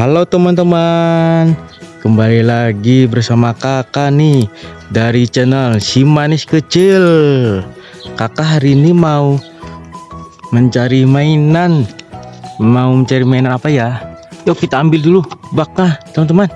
Halo teman-teman Kembali lagi bersama kakak nih Dari channel Si Manis Kecil. Kakak hari ini mau Mencari mainan. Mau mencari mainan apa ya? Yuk kita ambil dulu baknya teman-teman.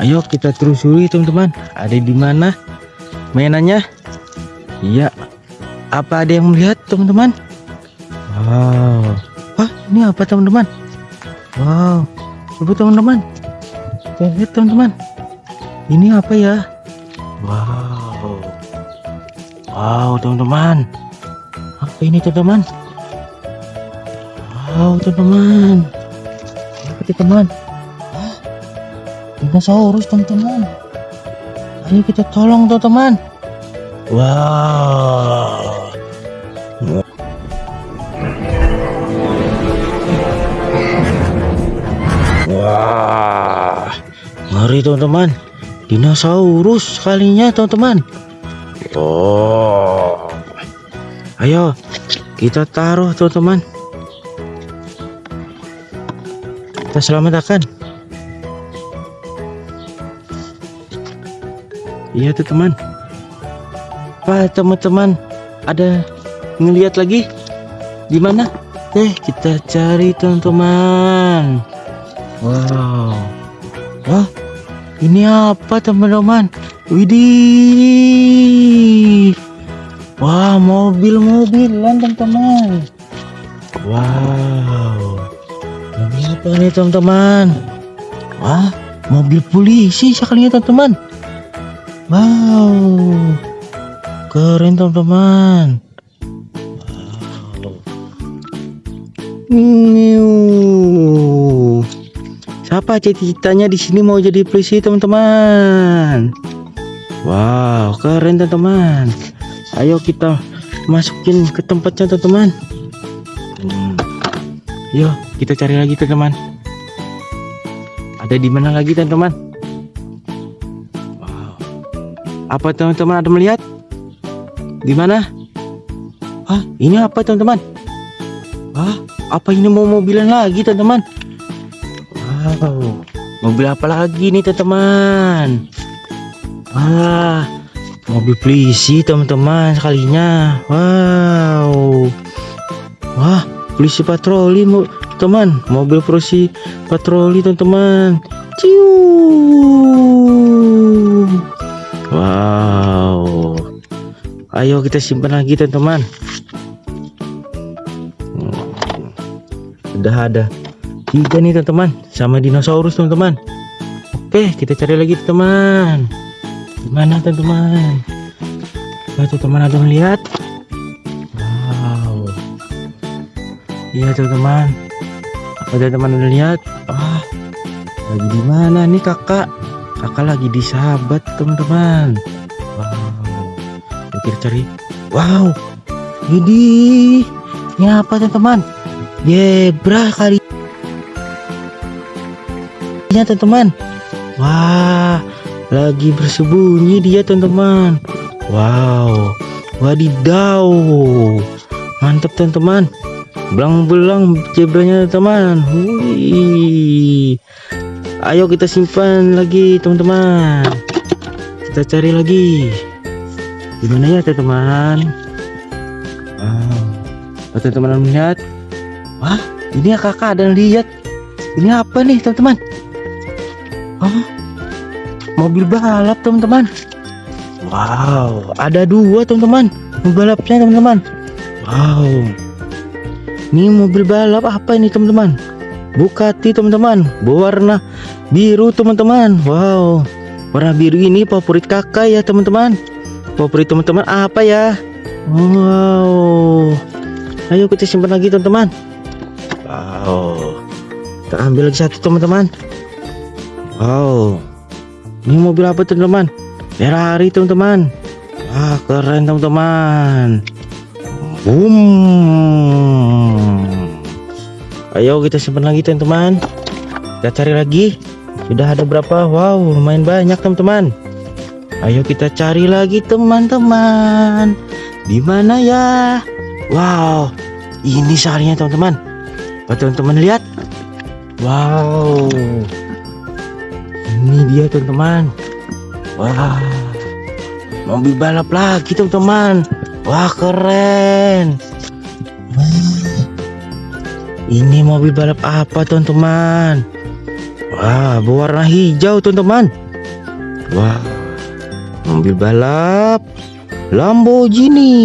Ayo kita telusuri teman-teman. Ada di mana mainannya? Iya. Apa ada yang melihat teman-teman? Wow. Wah ini apa teman-teman? Wow Coba teman-teman. Kita lihat teman-teman. Ini apa ya? Wow. Wow teman-teman. Apa ini teman-teman? Wow teman-teman. Apa teman? Hah? Dinosaurus teman-teman. Ayo kita tolong teman-teman. Wow ngeri teman-teman. Dinosaurus kalinya teman-teman. Oh, ayo kita taruh teman-teman. Kita selamatkan. Iya teman. Pak teman-teman ada ngelihat lagi di mana? Eh kita cari teman-teman. Wow. Wah, ini apa teman-teman? Widih. Wah, mobil-mobilan teman-teman. Wow. Mobil apa nih teman-teman? Wah, mobil polisi sekalinya teman-teman. Wow. Keren teman-teman. Wow. Siapa cita-citanya di sini mau jadi polisi teman-teman? Wow, keren teman-teman. Ayo kita masukin ke tempatnya teman-teman. Hmm. Yuk, kita cari lagi teman-teman. Ada di mana lagi teman-teman? Wow. Apa teman-teman ada melihat? Di mana? Hah, ini apa teman-teman? Hah, apa ini mau mobilan lagi teman-teman? Wow, mobil apa lagi nih teman-teman? Wah, mobil polisi teman-teman sekalinya. Wow, wah polisi patroli mo teman, mobil polisi patroli teman-teman. Wow. Ayo kita simpan lagi teman-teman. Udah ada tiga nih teman-teman. Sama dinosaurus teman-teman. Oke kita cari lagi teman. Gimana teman-teman? Wah, teman ada melihat wow. Iya teman-teman. Ada teman ada lihat? Ah lagi di mana nih kakak? Kakak lagi di sahabat teman-teman. Wow. Kita cari. Wow. Ini. Ini apa teman-teman? Zebra kali ya teman-teman. Wah lagi bersembunyi dia teman-teman. Wow wadidaw. Mantap teman-teman. Belang-belang zebranya teman Wih. ayo kita simpan lagi teman-teman. Kita cari lagi. Gimana ya teman-teman? Wow. Teman-teman melihat wah ini ya kakak yang lihat. Ini apa nih teman-teman Oh, mobil balap teman-teman. Wow, ada dua teman-teman. Mobil balapnya teman-teman. Wow. Ini mobil balap apa ini teman-teman? Bugatti teman-teman. Berwarna biru teman-teman. Wow. Warna biru ini favorit kakak ya teman-teman. Favorit teman-teman apa ya? Wow. Ayo kita simpan lagi teman-teman. Wow. Kita ambil lagi satu teman-teman. Wow, ini mobil apa teman-teman? Ferrari teman-teman. Wah keren teman-teman. Boom. Ayo kita simpan lagi teman-teman. Kita cari lagi. Sudah ada berapa? Wow, lumayan banyak teman-teman. Ayo kita cari lagi teman-teman. Di mana ya? Wow, ini salahnya teman-teman. Oh, teman-teman lihat. Wow. Ini dia teman-teman. Wah. Mobil balap lagi teman-teman. Wah keren. Wah. Ini mobil balap apa teman-teman? Wah berwarna hijau teman-teman. Wah. Mobil balap Lamborghini.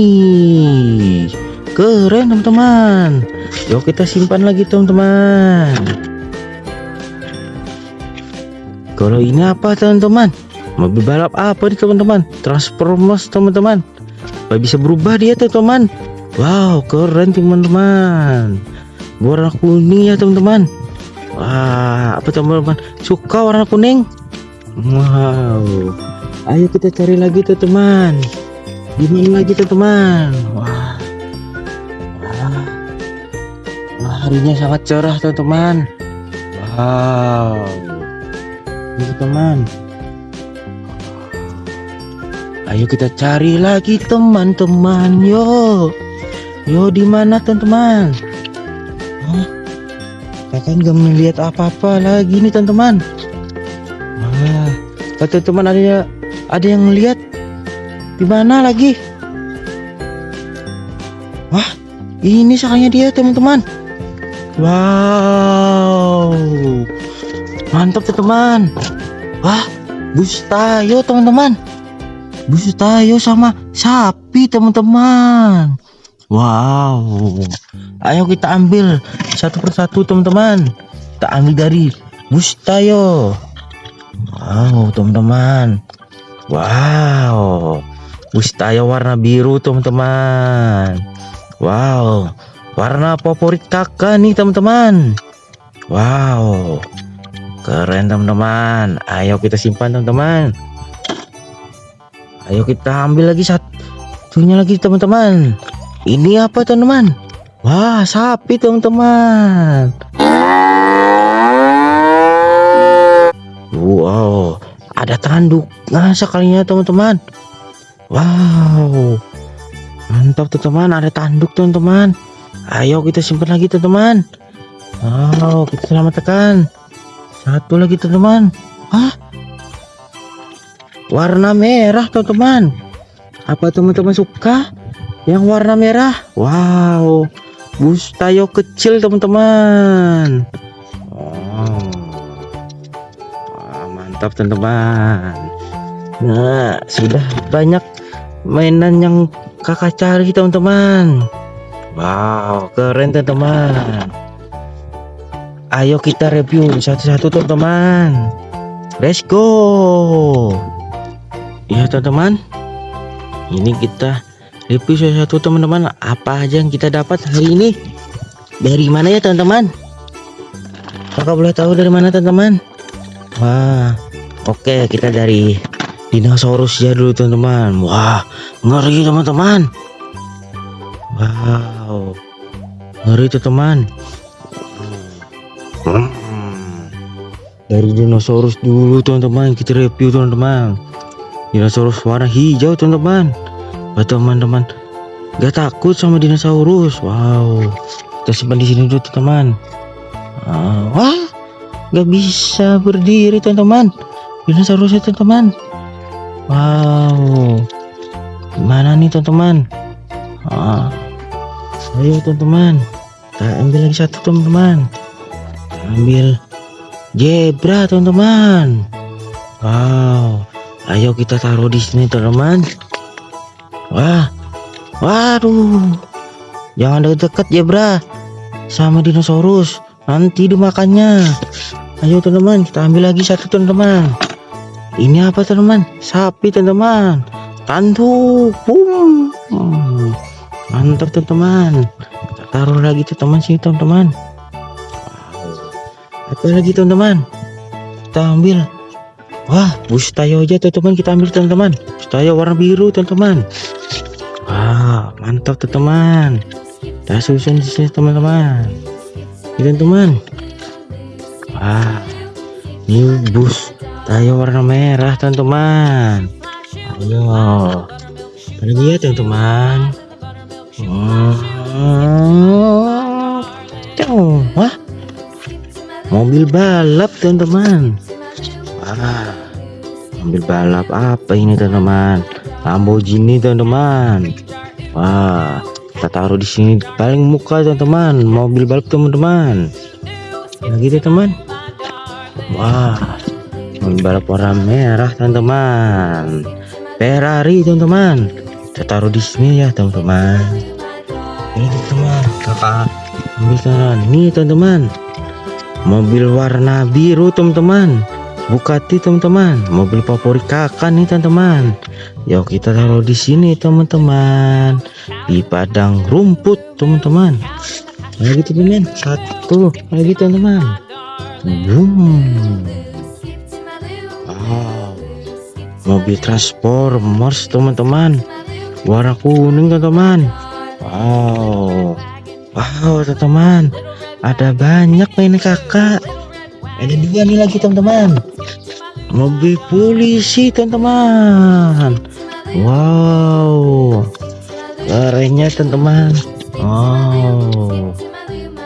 Keren teman-teman. Yuk kita simpan lagi teman-teman. Kalau ini apa teman-teman? Mobil balap apa nih teman-teman? Transformers teman-teman. Bisa berubah dia teman-teman. Wow keren teman-teman. Warna kuning ya teman-teman. Wah apa teman-teman? Suka warna kuning? Wow. Ayo kita cari lagi teman-teman. Di mana lagi teman-teman? Wah. Wah. Wah, harinya sangat cerah teman-teman. Wow. Ini teman. Ayo kita cari lagi teman-teman. Yo. Yo di mana teman-teman? Hah? Kakak nggak melihat apa-apa lagi nih teman-teman. Wah, kata teman ada ada yang melihat di mana lagi? Wah, ini sakanya dia teman-teman. Wow, mantap teman-teman. Wah, bus tayo teman-teman. Bus tayo sama sapi teman-teman. Wow, ayo kita ambil satu persatu teman-teman. Kita ambil dari bus tayo. Wow, teman-teman. Wow, bus tayo warna biru teman-teman. Wow, warna favorit kakak nih teman-teman. Wow, keren teman-teman. Ayo kita simpan teman-teman. Ayo kita ambil lagi satunya lagi teman-teman. Ini apa teman-teman? Wah, sapi teman-teman. Wow, ada tanduk. Nah, sekalinya teman-teman. Wow. Mantap teman-teman, ada tanduk teman-teman. Ayo kita simpan lagi teman-teman. Wow, kita selamatkan. Satu lagi teman-teman. Hah? Warna merah teman-teman. Apa teman-teman suka? Yang warna merah? Wow. Bus tayo kecil teman-teman. Wah, mantap teman-teman. Nah, sudah banyak mainan yang kakak cari teman-teman. Wow, keren teman-teman. Ayo kita review satu-satu teman-teman. Let's go. Ya teman-teman. Ini kita review satu-satu teman-teman. Apa aja yang kita dapat hari ini? Dari mana ya teman-teman? Kakak boleh tahu dari mana teman-teman? Wah, oke kita dari dinosaurus ya dulu teman-teman. Wah, ngeri teman-teman. Wow, ngeri teman. Dari dinosaurus dulu teman-teman kita review teman-teman. Dinosaurus warna hijau teman-teman. Buat teman-teman gak takut sama dinosaurus. Wow, kita simpan di sini dulu teman-teman. Ah, wah, gak bisa berdiri teman-teman. Dinosaurusnya teman-teman. Wow, gimana nih teman-teman? Ah, ayo teman-teman, kita ambil lagi satu teman-teman ambil zebra teman-teman. Wow. Ayo kita taruh di sini teman-teman. Wah. Waduh. Jangan deket-deket zebra sama dinosaurus. Nanti dimakannya. Ayo teman-teman. Kita ambil lagi satu teman-teman. Ini apa teman-teman? Sapi teman-teman. Tanduk. Boom. Hmm, mantap teman-teman. Kita taruh lagi teman-teman sini teman-teman apa lagi teman-teman? Kita ambil. Wah bus tayo aja teman-teman. Kita ambil teman-teman. Bus tayo warna biru teman-teman. Wah mantap teman-teman. Kita susun di sini teman-teman. Ini teman-teman. Wah ini bus tayo warna merah teman-teman. Ayo. Lagi ya teman-teman? Hmm. Wah mobil balap teman-teman. Wah mobil balap apa ini teman-teman? Lamborghini teman-teman. Wah kita taruh di sini paling muka teman-teman. Mobil balap teman-teman. Nah gitu teman. Wah mobil balap warna merah teman-teman. Ferrari teman-teman. Kita taruh di sini ya teman-teman. Ini teman. Kakak ambil teman ini teman-teman mobil warna biru teman-teman. Bugatti teman-teman. Mobil favorit kakak nih teman-teman. Yuk kita taruh di sini teman-teman. Di padang rumput teman-teman. Lagi teman satu. Lagi teman-teman. Boom wow. Mobil transformers teman-teman. Warna kuning teman-teman. Wow. Wow teman-teman ada banyak main kakak. Ada dua nih lagi teman-teman. Mobil polisi teman-teman. Wow. Kerennya teman-teman. Wow.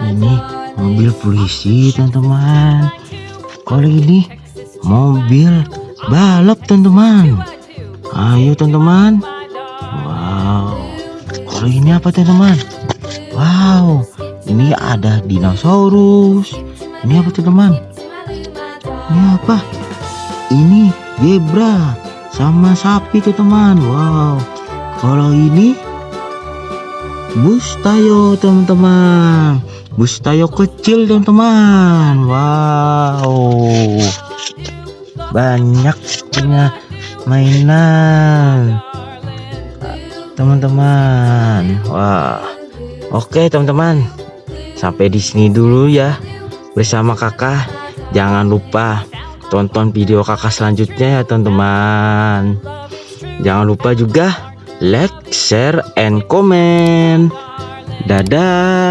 Ini mobil polisi teman-teman. Kalau ini mobil balap teman-teman. Ayo teman-teman. Wow. Kalau ini apa teman-teman? Wow ini ada dinosaurus. Ini apa teman? Ini apa? Ini zebra sama sapi tuh teman. Wow. Kalau ini bus tayo teman-teman. Bus tayo kecil teman-teman. Wow. Banyak punya mainan. Teman-teman. Wah. Oke teman-teman sampai di sini dulu ya. Bersama kakak jangan lupa tonton video kakak selanjutnya ya teman-teman. Jangan lupa juga like share and comment. Dadah